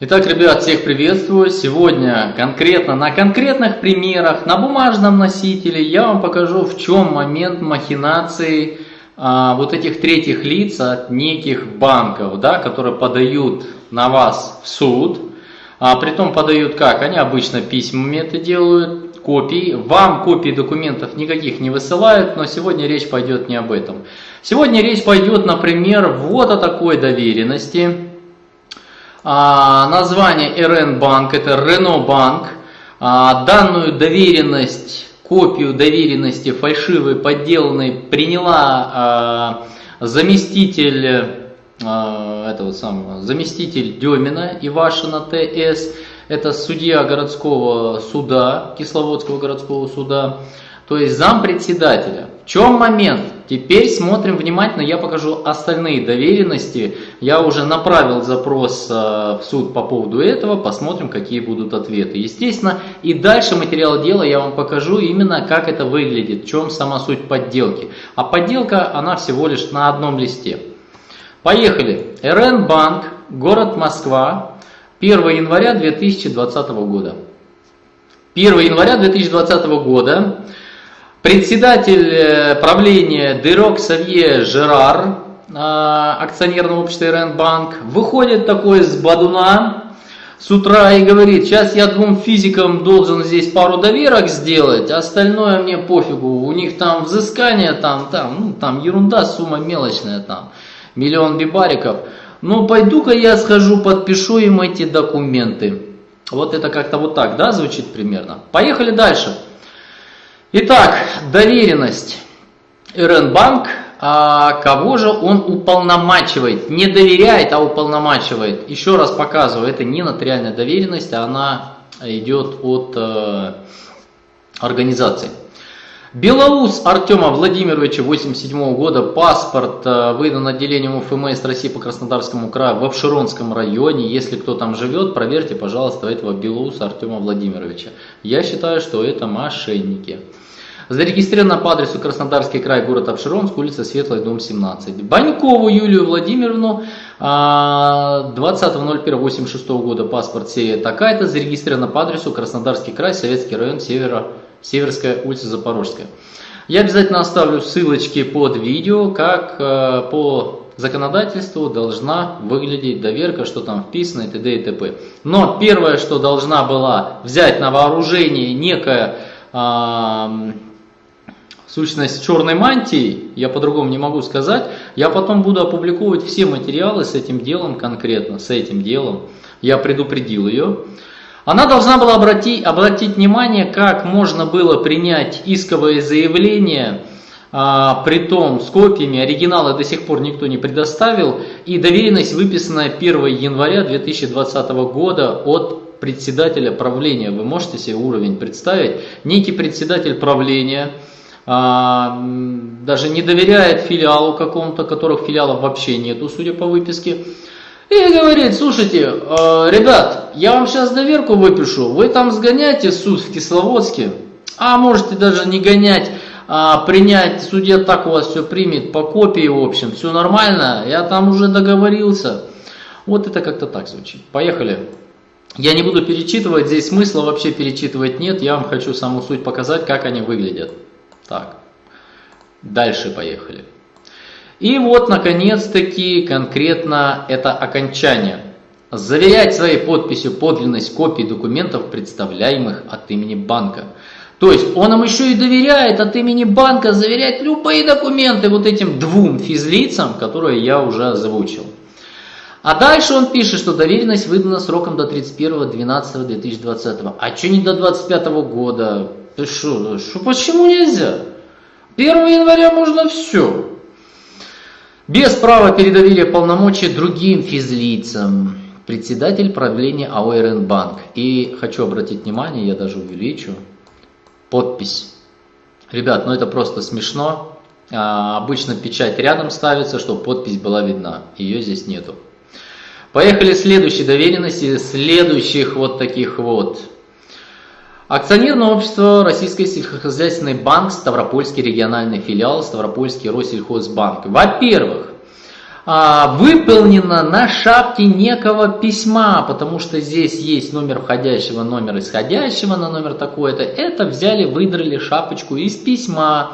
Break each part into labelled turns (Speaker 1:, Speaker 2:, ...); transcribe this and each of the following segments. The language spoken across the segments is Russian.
Speaker 1: Итак, ребят, всех приветствую. Сегодня конкретно на конкретных примерах, на бумажном носителе я вам покажу, в чем момент махинации а, вот этих третьих лиц от неких банков, да, которые подают на вас в суд. А, притом подают как? Они обычно письмами это делают, копии. Вам копии документов никаких не высылают, но сегодня речь пойдет не об этом. Сегодня речь пойдет, например, вот о такой доверенности а, название РН Банк, это Рено Банк. А, данную доверенность, копию доверенности фальшивой, подделанной, приняла а, заместитель этого самого, заместитель Демина Ивашина ТС, это судья городского суда, Кисловодского городского суда, то есть зампредседателя. Чем момент? Теперь смотрим внимательно, я покажу остальные доверенности. Я уже направил запрос э, в суд по поводу этого, посмотрим, какие будут ответы. Естественно, и дальше материал дела я вам покажу именно, как это выглядит, в чем сама суть подделки. А подделка, она всего лишь на одном листе. Поехали. РН Банк, город Москва, 1 января 2020 года. 1 января 2020 года Председатель э, правления Дерок Савье Жерар, а, акционерного общества РН Банк, выходит такой с Бадуна с утра и говорит, сейчас я двум физикам должен здесь пару доверок сделать, остальное мне пофигу, у них там взыскание, там, там, ну, там ерунда, сумма мелочная, там, миллион бибариков. Ну, пойду-ка я схожу, подпишу им эти документы. Вот это как-то вот так, да, звучит примерно. Поехали дальше. Итак, доверенность. РНБанк, а кого же он уполномачивает? Не доверяет, а уполномачивает. Еще раз показываю, это не нотариальная доверенность, а она идет от э, организации. Белоус Артема Владимировича 87 года, паспорт э, выдан отделением УФМС России по Краснодарскому краю в Обширонском районе. Если кто там живет, проверьте, пожалуйста, этого Белоуса Артема Владимировича. Я считаю, что это мошенники. Зарегистрировано по адресу Краснодарский край, город Обширонск, улица Светлая, дом 17. Банькову Юлию Владимировну, 20.01.86 а, года, паспорт серия такая-то, зарегистрировано по адресу Краснодарский край, Советский район, Севера, Северская улица Запорожская. Я обязательно оставлю ссылочки под видео, как э, по законодательству должна выглядеть доверка, что там вписано и т.д. и т.п. Но первое, что должна была взять на вооружение некая сущность черной мантии, я по-другому не могу сказать, я потом буду опубликовывать все материалы с этим делом конкретно, с этим делом. Я предупредил ее. Она должна была обратить, обратить внимание, как можно было принять исковое заявление, а, при том с копиями, оригинала до сих пор никто не предоставил, и доверенность, выписанная 1 января 2020 года от председателя правления. Вы можете себе уровень представить? Некий председатель правления – даже не доверяет филиалу какому-то, которых филиалов вообще нету, судя по выписке. И говорит, слушайте, э, ребят, я вам сейчас доверку выпишу, вы там сгоняйте суд в Кисловодске, а можете даже не гонять, а принять, судья так у вас все примет, по копии, в общем, все нормально, я там уже договорился. Вот это как-то так звучит. Поехали. Я не буду перечитывать, здесь смысла вообще перечитывать нет, я вам хочу саму суть показать, как они выглядят. Так, дальше поехали. И вот, наконец-таки, конкретно это окончание. Заверять своей подписью подлинность копий документов, представляемых от имени банка. То есть он нам еще и доверяет от имени банка заверять любые документы вот этим двум физлицам, которые я уже озвучил. А дальше он пишет, что доверенность выдана сроком до 31.12.2020. А что не до 25 года? Ты что, что, почему нельзя? 1 января можно все. Без права передавили полномочия другим физлицам. Председатель правления АО Банк. И хочу обратить внимание, я даже увеличу, подпись. Ребят, ну это просто смешно. А, обычно печать рядом ставится, чтобы подпись была видна. Ее здесь нету. Поехали следующие доверенности, следующих вот таких вот Акционерное общество Российский сельскохозяйственный банк, Ставропольский региональный филиал, Ставропольский Россельхозбанк. Во-первых, а, выполнено на шапке некого письма, потому что здесь есть номер входящего, номер исходящего на номер такой-то. Это взяли, выдрали шапочку из письма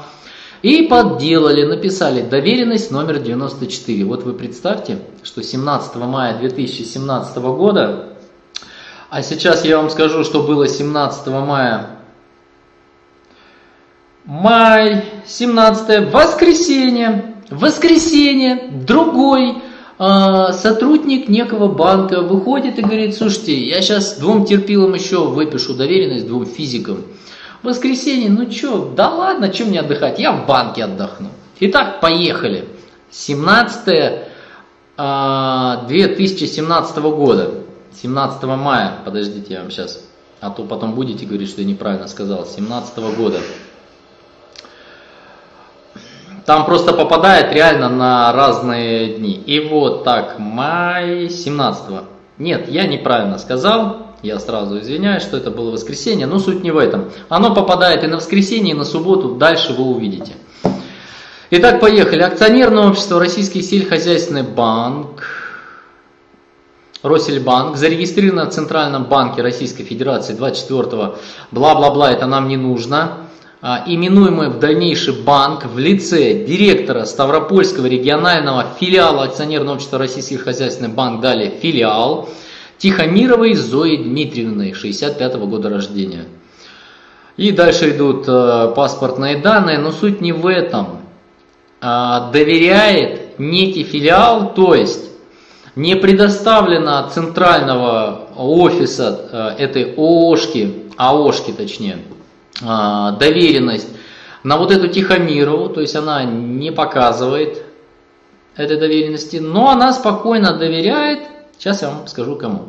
Speaker 1: и подделали, написали доверенность номер 94. Вот вы представьте, что 17 мая 2017 года, а сейчас я вам скажу, что было 17 мая Май, 17 воскресенье воскресенье другой э, сотрудник некого банка выходит и говорит, слушайте, я сейчас двум терпилам еще выпишу доверенность, двум физикам. воскресенье, ну что, да ладно, чем мне отдыхать, я в банке отдохну. Итак, поехали. 17 э, 2017 года, 17 мая, подождите, я вам сейчас, а то потом будете говорить, что я неправильно сказал, 17 года. Там просто попадает реально на разные дни. И вот так, май 17 -го. Нет, я неправильно сказал. Я сразу извиняюсь, что это было воскресенье, но суть не в этом. Оно попадает и на воскресенье, и на субботу, дальше вы увидите. Итак, поехали. Акционерное общество Российский сельскохозяйственный банк, Россельбанк, зарегистрировано в Центральном банке Российской Федерации 24 бла-бла-бла, это нам не нужно. А, именуемый в дальнейший банк в лице директора Ставропольского регионального филиала акционерного общества Российский хозяйственный банк, далее филиал, Тихомировой Зои Дмитриевны, 65 -го года рождения. И дальше идут э, паспортные данные, но суть не в этом. А, доверяет некий филиал, то есть не предоставлено центрального офиса э, этой ООшки, АОшки точнее, а, доверенность на вот эту Тихомирову, то есть она не показывает этой доверенности, но она спокойно доверяет, сейчас я вам скажу кому.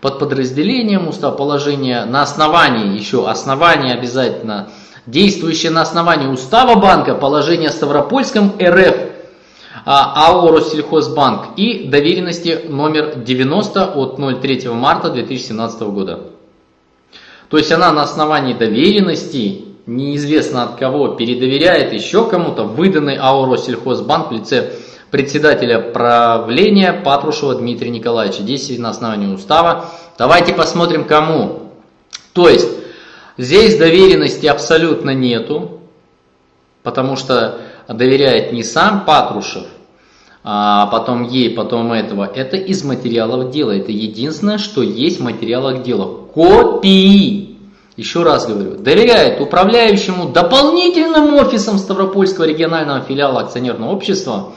Speaker 1: Под подразделением устав положения на основании, еще основание обязательно, действующее на основании устава банка, положение Ставропольском РФ, АО Россельхозбанк и доверенности номер 90 от 03 марта 2017 года. То есть она на основании доверенности, неизвестно от кого, передоверяет еще кому-то выданный АО Россельхозбанк в лице председателя правления Патрушева Дмитрия Николаевича. Здесь на основании устава. Давайте посмотрим кому. То есть здесь доверенности абсолютно нету, потому что доверяет не сам Патрушев, а потом ей, потом этого. Это из материалов дела. Это единственное, что есть в материалах дела. Копии. Еще раз говорю, доверяет управляющему дополнительным офисом Ставропольского регионального филиала акционерного общества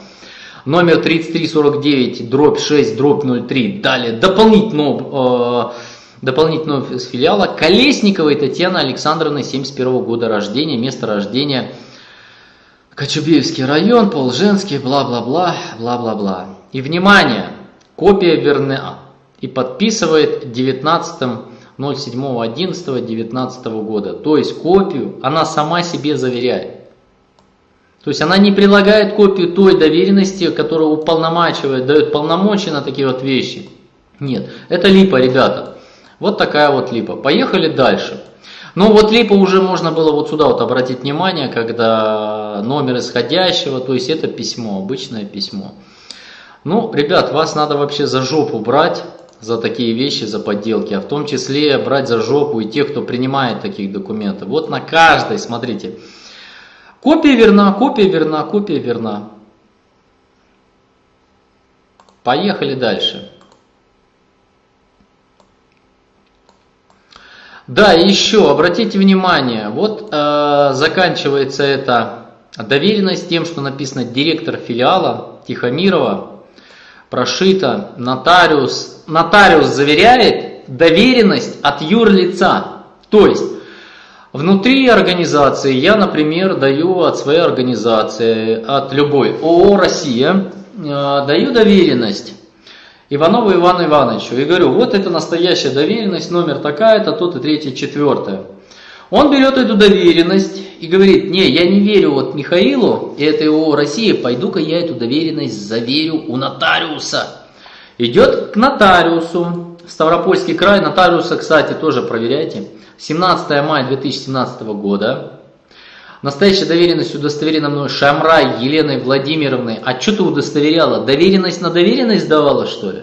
Speaker 1: номер 3349 дробь 6 дробь 03. Далее дополнительного, э, дополнительного офис филиала Колесниковой Татьяны Александровны 71 года рождения, место рождения – Кочубеевский район, Полженский, бла-бла-бла, бла-бла-бла. И внимание, копия верна и подписывает 19.07.11.19 года. То есть копию она сама себе заверяет. То есть она не прилагает копию той доверенности, которая уполномачивает, дает полномочия на такие вот вещи. Нет, это липа, ребята. Вот такая вот липа. Поехали дальше. Ну вот либо уже можно было вот сюда вот обратить внимание, когда номер исходящего, то есть это письмо, обычное письмо. Ну, ребят, вас надо вообще за жопу брать за такие вещи, за подделки, а в том числе брать за жопу и тех, кто принимает таких документов. Вот на каждой, смотрите, копия верна, копия верна, копия верна. Поехали дальше. Да, еще обратите внимание, вот э, заканчивается эта доверенность тем, что написано директор филиала Тихомирова, прошито нотариус. Нотариус заверяет доверенность от юрлица. То есть внутри организации я, например, даю от своей организации, от любой ООО «Россия», э, даю доверенность Иванову Ивану Ивановичу и говорю, вот это настоящая доверенность, номер такая-то, тут и третье, четвертое. Он берет эту доверенность и говорит, не, я не верю вот Михаилу и этой ООО «Россия», пойду-ка я эту доверенность заверю у нотариуса. Идет к нотариусу, Ставропольский край, нотариуса, кстати, тоже проверяйте, 17 мая 2017 года. Настоящая доверенность удостоверена мной Шамрай Еленой Владимировной. А что ты удостоверяла? Доверенность на доверенность давала, что ли?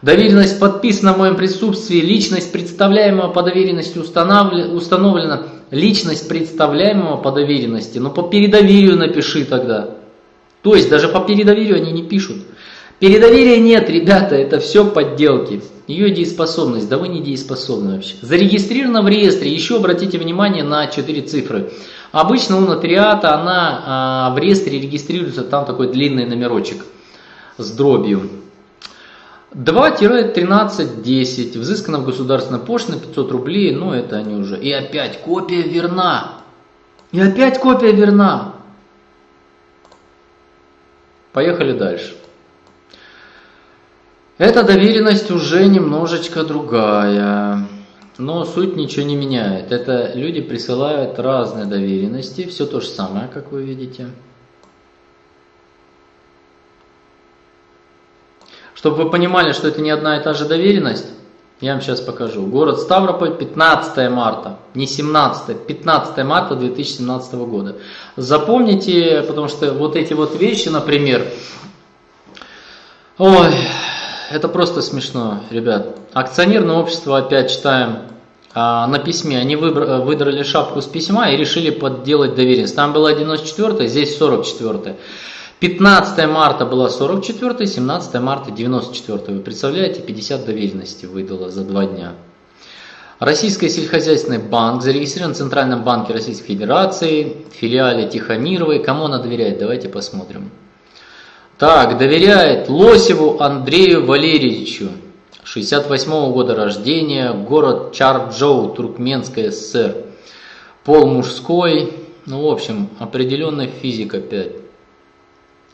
Speaker 1: Доверенность подписана в моем присутствии, личность представляемого по доверенности установлена. Личность представляемого по доверенности, ну по передоверию напиши тогда. То есть даже по передоверию они не пишут. Передоверия нет, ребята, это все подделки. Ее дееспособность, да вы не дееспособны вообще. Зарегистрирована в реестре, еще обратите внимание на 4 цифры. Обычно у нотариата она а, в реестре регистрируется, там такой длинный номерочек с дробью. 2-13-10, взыскано в государственной пошлине 500 рублей, ну это они уже. И опять копия верна. И опять копия верна. Поехали дальше. Эта доверенность уже немножечко другая. Но суть ничего не меняет. Это люди присылают разные доверенности. Все то же самое, как вы видите. Чтобы вы понимали, что это не одна и та же доверенность, я вам сейчас покажу. Город Ставрополь, 15 марта, не 17, 15 марта 2017 года. Запомните, потому что вот эти вот вещи, например, ой, это просто смешно, ребят. Акционерное общество, опять читаем а, на письме, они выдрали шапку с письма и решили подделать доверенность. Там было 94 здесь 44 15 марта была 44 17 марта 94 Вы представляете, 50 доверенностей выдало за два дня. Российский сельскохозяйственный банк зарегистрирован в Центральном банке Российской Федерации, филиале Тихомировой. Кому она доверяет? Давайте посмотрим. Так, доверяет Лосеву Андрею Валерьевичу, 68 -го года рождения, город Чарджоу, Туркменская ССР. Пол мужской, ну в общем, определенная физика 5.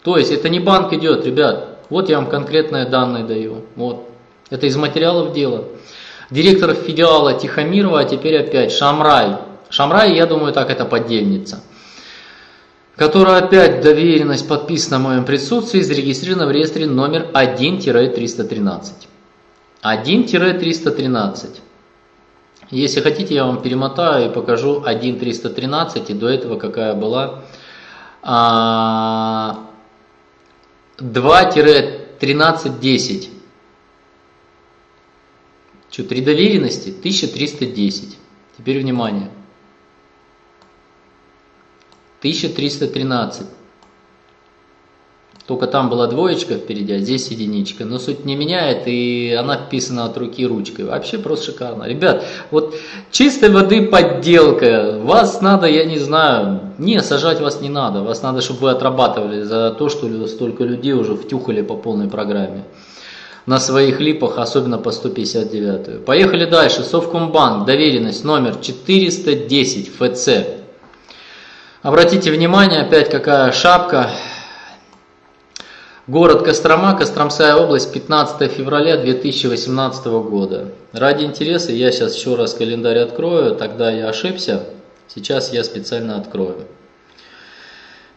Speaker 1: То есть это не банк идет, ребят. Вот я вам конкретные данные даю. Вот. Это из материалов дела. Директор филиала Тихомирова, а теперь опять Шамрай. Шамрай, я думаю, так это поддельница. Которая опять доверенность подписана в моем присутствии, зарегистрирована в реестре номер 1-313. 1-313. Если хотите, я вам перемотаю и покажу 1.313 и до этого какая была а, 2-1310. Что, три доверенности? 1310. Теперь внимание. 1313. Только там была двоечка впереди, а здесь единичка. Но суть не меняет, и она вписана от руки ручкой. Вообще просто шикарно. Ребят, вот чистой воды подделка. Вас надо, я не знаю, не, сажать вас не надо. Вас надо, чтобы вы отрабатывали за то, что столько людей уже втюхали по полной программе. На своих липах, особенно по 159. Поехали дальше. Совкомбанк, доверенность номер 410 ФЦ. Обратите внимание, опять какая шапка. Город Кострома, Костромская область, 15 февраля 2018 года. Ради интереса я сейчас еще раз календарь открою, тогда я ошибся. Сейчас я специально открою.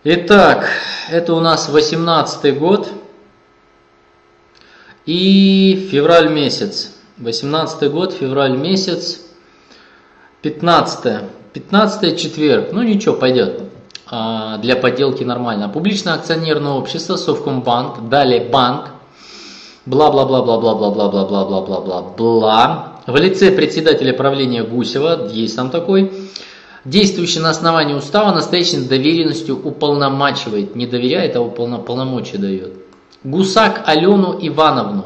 Speaker 1: Итак, это у нас 18 год и февраль месяц. 18 год, февраль месяц, 15 15 четверг, ну ничего, пойдет. А, для подделки нормально. Публичное акционерное общество, Совкомбанк, далее банк, бла-бла-бла-бла-бла-бла-бла-бла-бла-бла-бла. В лице председателя правления Гусева, есть там такой, действующий на основании устава настоящей доверенностью уполномачивает, не доверяет, а уполномочия дает. Гусак Алену Ивановну.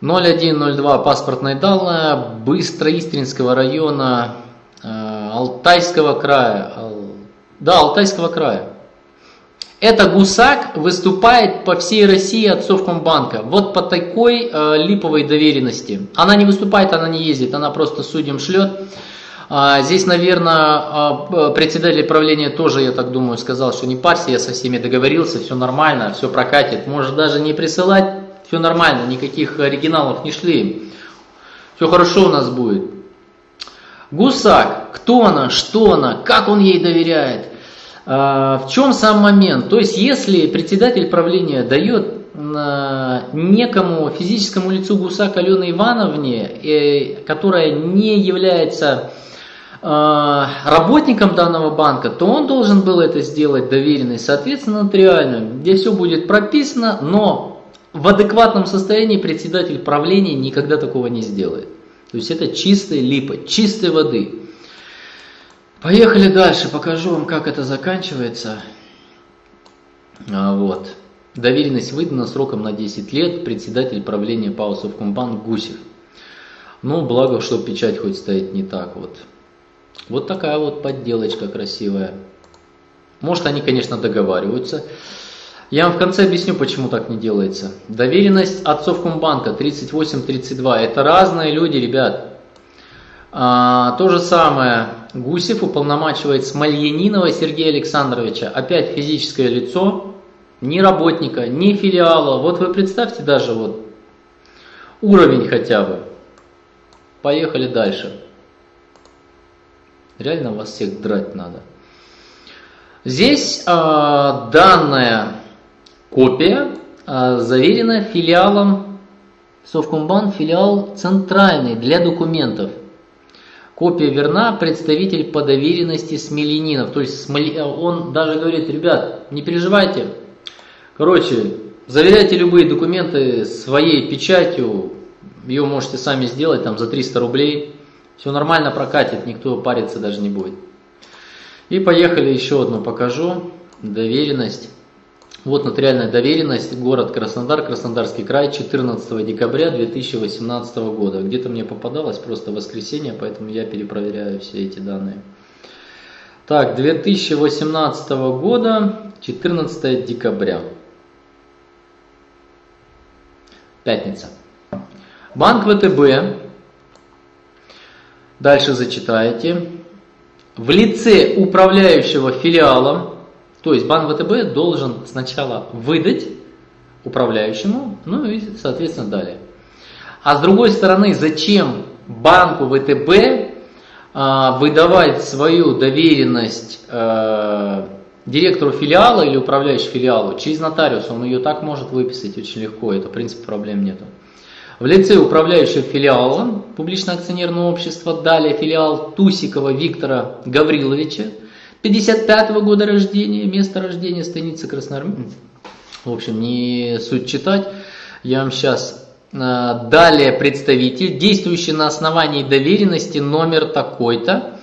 Speaker 1: 0102 паспортная данные Быстроистринского района Алтайского края, да, Алтайского края. Это гусак выступает по всей России от Совкомбанка. Вот по такой э, липовой доверенности. Она не выступает, она не ездит, она просто судьям шлет. А, здесь, наверное, а, председатель правления тоже, я так думаю, сказал, что не парься, я со всеми договорился, все нормально, все прокатит. Может даже не присылать, все нормально, никаких оригиналов не шли. Все хорошо у нас будет. Гусак, кто она, что она, как он ей доверяет. А, в чем сам момент? То есть, если председатель правления дает а, некому физическому лицу Гусак Алене Ивановне, э, которая не является работником данного банка, то он должен был это сделать доверенность, соответственно, нотариально, где все будет прописано, но в адекватном состоянии председатель правления никогда такого не сделает. То есть это чистая липа, чистой воды. Поехали дальше, покажу вам, как это заканчивается. А, вот. Доверенность выдана сроком на 10 лет, председатель правления ПАО Совкомбанк Гусев. Ну, благо, что печать хоть стоит не так вот. Вот такая вот подделочка красивая. Может, они, конечно, договариваются. Я вам в конце объясню, почему так не делается. Доверенность от Совкомбанка 38-32. Это разные люди, ребят. А, то же самое Гусев уполномачивает Смольянинова Сергея Александровича. Опять физическое лицо, ни работника, ни филиала. Вот вы представьте даже вот уровень хотя бы. Поехали дальше. Реально вас всех драть надо. Здесь э, данная копия э, заверена филиалом Совкомбанк, филиал центральный для документов. Копия верна, представитель по доверенности Смоленинов. То есть он даже говорит, ребят, не переживайте. Короче, заверяйте любые документы своей печатью. Ее можете сами сделать там за 300 рублей. Все нормально прокатит, никто париться даже не будет. И поехали еще одну покажу. Доверенность. Вот нотариальная доверенность, город Краснодар, Краснодарский край, 14 декабря 2018 года. Где-то мне попадалось просто воскресенье, поэтому я перепроверяю все эти данные. Так, 2018 года, 14 декабря. Пятница. Банк ВТБ, дальше зачитаете, в лице управляющего филиалом то есть банк ВТБ должен сначала выдать управляющему, ну и, соответственно, далее. А с другой стороны, зачем банку ВТБ а, выдавать свою доверенность а, директору филиала или управляющему филиалу через нотариус? Он ее так может выписать очень легко, это в принципе проблем нету. В лице управляющего филиала публичного акционерного общества, далее филиал Тусикова Виктора Гавриловича, 55 -го года рождения, место рождения, станица Красноармейска. В общем, не суть читать. Я вам сейчас а, далее представитель, действующий на основании доверенности номер такой-то.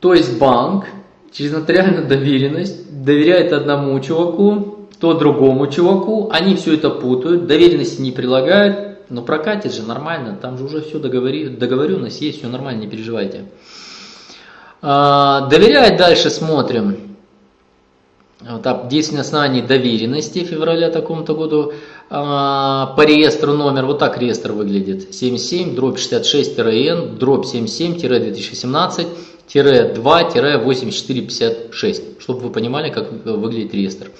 Speaker 1: То есть банк через нотариальную доверенность доверяет одному чуваку, то другому чуваку. Они все это путают, доверенности не прилагают. Но прокатит же нормально, там же уже все договори, договоренность есть, все нормально, не переживайте. А, доверять дальше смотрим. Вот, действие на основании доверенности февраля такому-то году а, по реестру номер, вот так реестр выглядит, 77 дробь 66 н дробь 77-2017 2-8456, чтобы вы понимали, как выглядит реестр.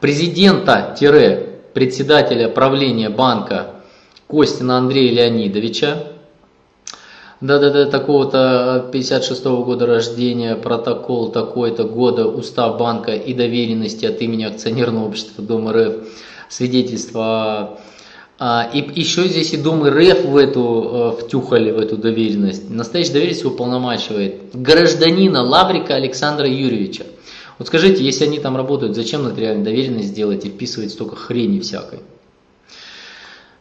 Speaker 1: Президента-председателя правления банка Костина Андрея Леонидовича, да-да-да, такого-то 56 -го года рождения, протокол такой-то года, устав банка и доверенности от имени акционерного общества Дом РФ, свидетельство. А, и еще здесь и Дом РФ в эту э, втюхали, в эту доверенность. Настоящая доверенность уполномачивает гражданина Лаврика Александра Юрьевича. Вот скажите, если они там работают, зачем нотариальную доверенность делать и вписывать столько хрени всякой?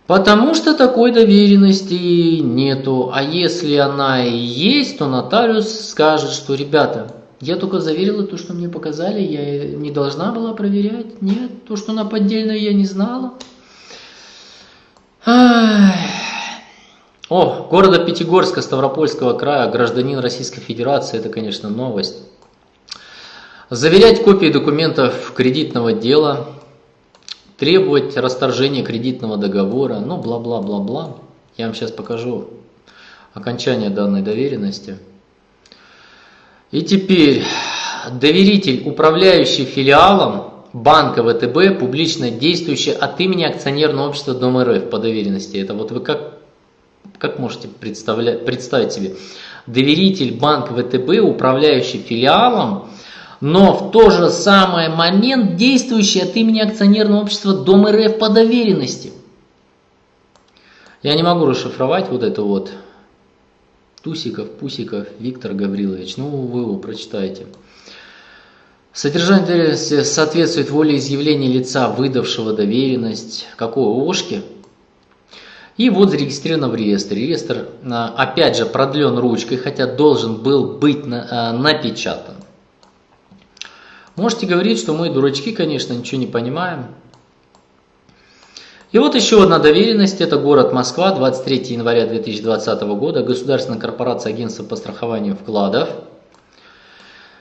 Speaker 1: Потому что такой доверенности нету. А если она и есть, то нотариус скажет, что, ребята, я только заверила то, что мне показали, я не должна была проверять. Нет, то, что она поддельная, я не знала. О, города Пятигорска, Ставропольского края, гражданин Российской Федерации, это, конечно, новость. Заверять копии документов кредитного дела, требовать расторжения кредитного договора, ну бла-бла-бла-бла. Я вам сейчас покажу окончание данной доверенности. И теперь доверитель, управляющий филиалом банка ВТБ, публично действующий от имени акционерного общества Дом РФ по доверенности. Это вот вы как, как можете представлять, представить себе? Доверитель банк ВТБ, управляющий филиалом, но в то же самое момент действующий от имени акционерного общества Дом РФ по доверенности. Я не могу расшифровать вот это вот. Тусиков, Пусиков, Виктор Гаврилович. Ну, вы его прочитаете. Содержание доверенности соответствует волеизъявления лица, выдавшего доверенность. Какого? Ошки? И вот зарегистрировано в реестре. Реестр, а, опять же, продлен ручкой, хотя должен был быть а, напечатан. Можете говорить, что мы дурачки, конечно, ничего не понимаем. И вот еще одна доверенность, это город Москва, 23 января 2020 года, Государственная корпорация агентства по страхованию вкладов,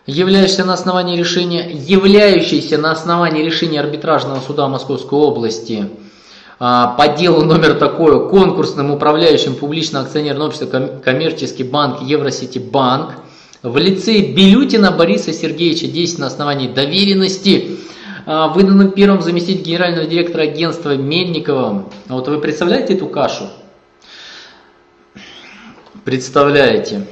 Speaker 1: являющаяся на основании решения, являющаяся на основании решения арбитражного суда Московской области а, по делу номер такое конкурсным управляющим публичного акционерного общества коммерческий банк Евросити Банк в лице Белютина Бориса Сергеевича 10 на основании доверенности, а, выданным первым заместителем генерального директора агентства Мельниковым. Вот вы представляете эту кашу? Представляете.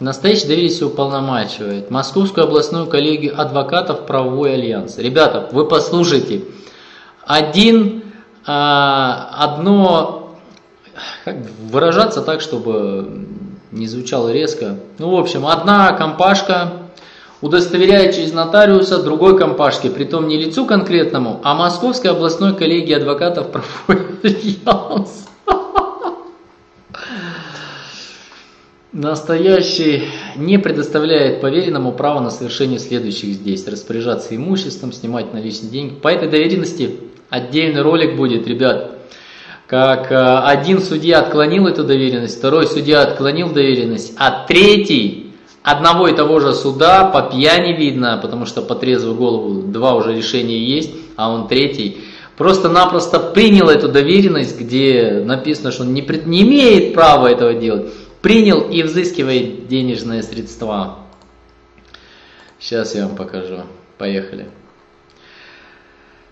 Speaker 1: Настоящий доверие уполномачивает Московскую областную коллегию адвокатов правовой альянс. Ребята, вы послушайте. Один а, одно, как выражаться так, чтобы не звучало резко. Ну, в общем, одна компашка удостоверяет через нотариуса другой компашке, притом не лицу конкретному, а Московской областной коллегии адвокатов правовой Настоящий не предоставляет поверенному право на совершение следующих здесь. Распоряжаться имуществом, снимать наличные деньги. По этой доверенности Отдельный ролик будет, ребят. Как э, один судья отклонил эту доверенность, второй судья отклонил доверенность, а третий одного и того же суда по пьяни видно, потому что по трезвую голову два уже решения есть, а он третий, просто-напросто принял эту доверенность, где написано, что он не, пред, не имеет права этого делать, принял и взыскивает денежные средства. Сейчас я вам покажу. Поехали.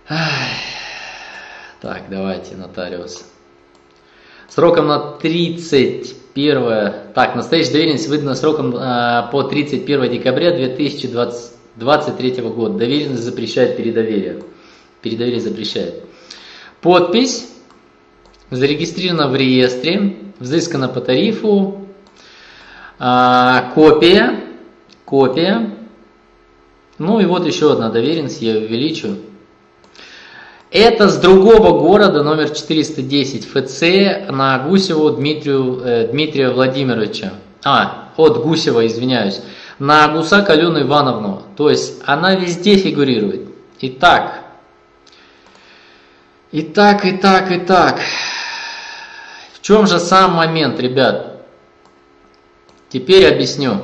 Speaker 1: Ах. Так, давайте, нотариус. Сроком на 31... Так, настоящая доверенность выдана сроком э, по 31 декабря 2023 года. Доверенность запрещает передоверие. Передоверие запрещает. Подпись. Зарегистрирована в реестре. Взыскана по тарифу. Э, копия. Копия. Ну и вот еще одна доверенность. Я увеличу. Это с другого города, номер 410 ФЦ, на Гусеву Дмитрию, э, Дмитрия Владимировича. А, от Гусева, извиняюсь. На Гусак Алену Ивановну. То есть она везде фигурирует. Итак. Итак, итак, итак. В чем же сам момент, ребят? Теперь объясню.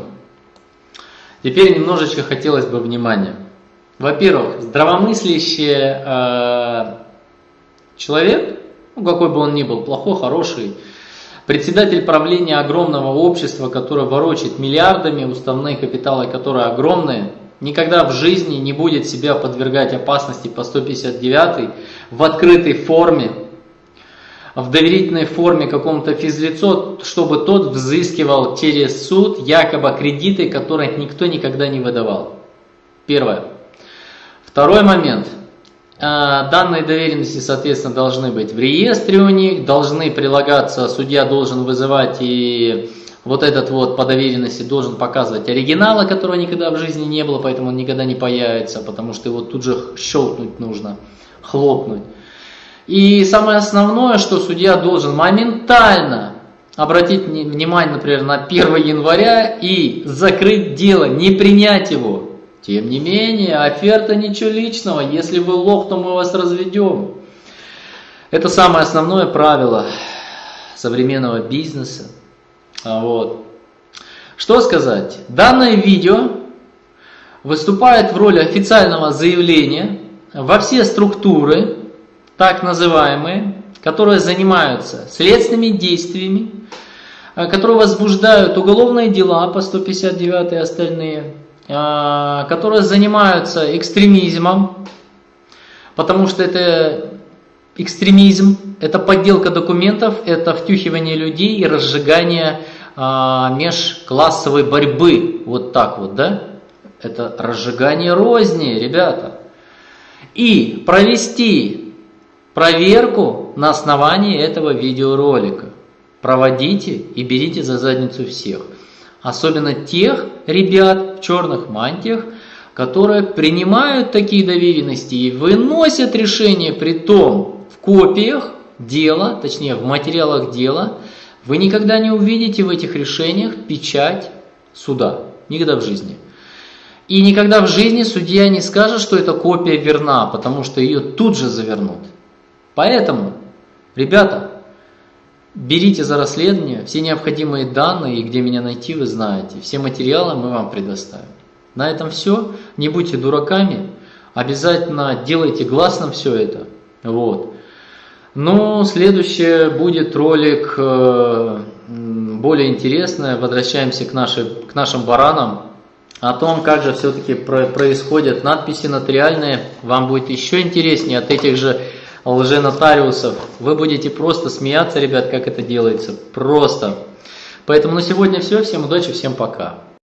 Speaker 1: Теперь немножечко хотелось бы внимания. Во-первых, здравомыслящий э, человек, ну, какой бы он ни был, плохой, хороший, председатель правления огромного общества, которое ворочит миллиардами, уставные капиталы, которые огромные, никогда в жизни не будет себя подвергать опасности по 159 в открытой форме, в доверительной форме какому-то физлицо, чтобы тот взыскивал через суд якобы кредиты, которые никто никогда не выдавал. Первое. Второй момент. А, данные доверенности, соответственно, должны быть в реестре у них, должны прилагаться, судья должен вызывать и вот этот вот по доверенности должен показывать оригинала, которого никогда в жизни не было, поэтому он никогда не появится, потому что его тут же щелкнуть нужно, хлопнуть. И самое основное, что судья должен моментально обратить внимание, например, на 1 января и закрыть дело, не принять его. Тем не менее, оферта ничего личного. Если вы лох, то мы вас разведем. Это самое основное правило современного бизнеса. А вот. Что сказать? Данное видео выступает в роли официального заявления во все структуры, так называемые, которые занимаются следственными действиями, а, которые возбуждают уголовные дела по 159 и остальные, которые занимаются экстремизмом, потому что это экстремизм, это подделка документов, это втюхивание людей и разжигание а, межклассовой борьбы. Вот так вот, да? Это разжигание розни, ребята. И провести проверку на основании этого видеоролика. проводите и берите за задницу всех. Особенно тех ребят черных мантиях, которые принимают такие доверенности и выносят решение при том в копиях дела, точнее в материалах дела, вы никогда не увидите в этих решениях печать суда. Никогда в жизни. И никогда в жизни судья не скажет, что эта копия верна, потому что ее тут же завернут. Поэтому, ребята, берите за расследование все необходимые данные, и где меня найти, вы знаете. Все материалы мы вам предоставим. На этом все. Не будьте дураками. Обязательно делайте гласным все это. Вот. Но следующее будет ролик э, более интересный. Возвращаемся к, нашей, к нашим баранам. О том, как же все-таки происходят надписи нотариальные, вам будет еще интереснее от этих же лженотариусов. Вы будете просто смеяться, ребят, как это делается. Просто. Поэтому на сегодня все. Всем удачи, всем пока.